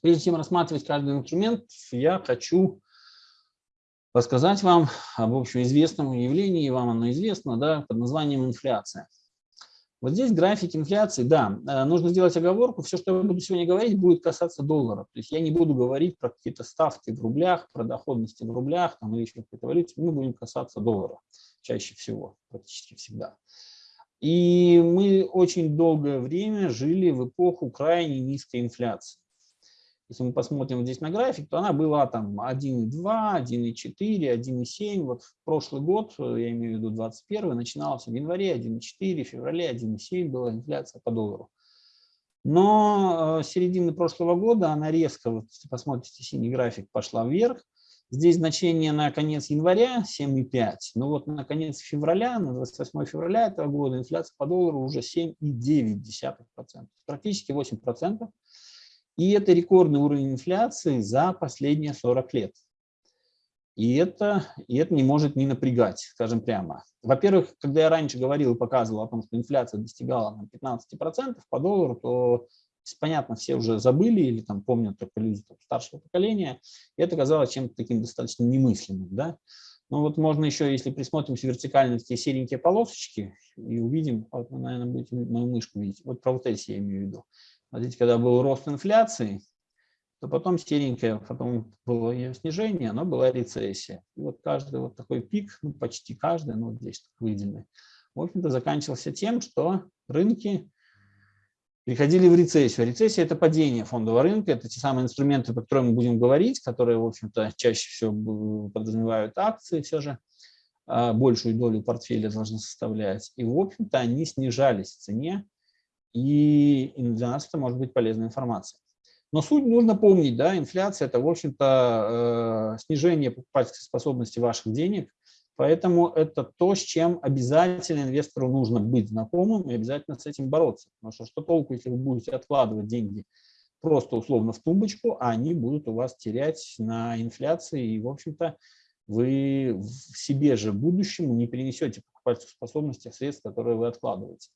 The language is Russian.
Прежде чем рассматривать каждый инструмент, я хочу рассказать вам об общеизвестном явлении, вам оно известно, да, под названием инфляция. Вот здесь график инфляции, да, э, нужно сделать оговорку, все, что я буду сегодня говорить, будет касаться доллара. То есть я не буду говорить про какие-то ставки в рублях, про доходности в рублях там, или еще какой-то валюте, мы будем касаться доллара чаще всего, практически всегда. И мы очень долгое время жили в эпоху крайне низкой инфляции. Если мы посмотрим здесь на график, то она была там 1,2, 1,4, 1,7. Вот в прошлый год, я имею в виду 21 начиналась в январе 1,4, в феврале 1,7 была инфляция по доллару. Но с середины прошлого года она резко, вот если посмотрите синий график, пошла вверх. Здесь значение на конец января 7,5, но вот на конец февраля, на 28 февраля этого года инфляция по доллару уже 7,9%, практически 8%. И это рекордный уровень инфляции за последние 40 лет. И это, и это не может не напрягать, скажем прямо. Во-первых, когда я раньше говорил и показывал о том, что инфляция достигала 15% по доллару, то, понятно, все уже забыли или там помнят только люди там, старшего поколения. И это казалось чем-то таким достаточно немыслимым. Да? Ну вот можно еще, если присмотримся вертикально, такие серенькие полосочки, и увидим, вот наверное, будете мою мышку видеть. Вот про вот эти я имею в виду. Смотрите, когда был рост инфляции, то потом серенькое, потом было ее снижение, но была рецессия. И вот каждый вот такой пик, ну, почти каждый, ну, вот здесь выделенный, в общем-то, заканчивался тем, что рынки переходили в рецессию. Рецессия – это падение фондового рынка, это те самые инструменты, по которым мы будем говорить, которые, в общем-то, чаще всего подразумевают акции все же, а, большую долю портфеля должны составлять. И, в общем-то, они снижались в цене и для нас это может быть полезная информация. Но суть нужно помнить, да, инфляция – это, в общем-то, э, снижение покупательской способности ваших денег, поэтому это то, с чем обязательно инвестору нужно быть знакомым и обязательно с этим бороться. Потому что что толку, если вы будете откладывать деньги просто условно в тумбочку, а они будут у вас терять на инфляции, и, в общем-то, вы в себе же будущему не перенесете покупательскую способность средств, которые вы откладываете.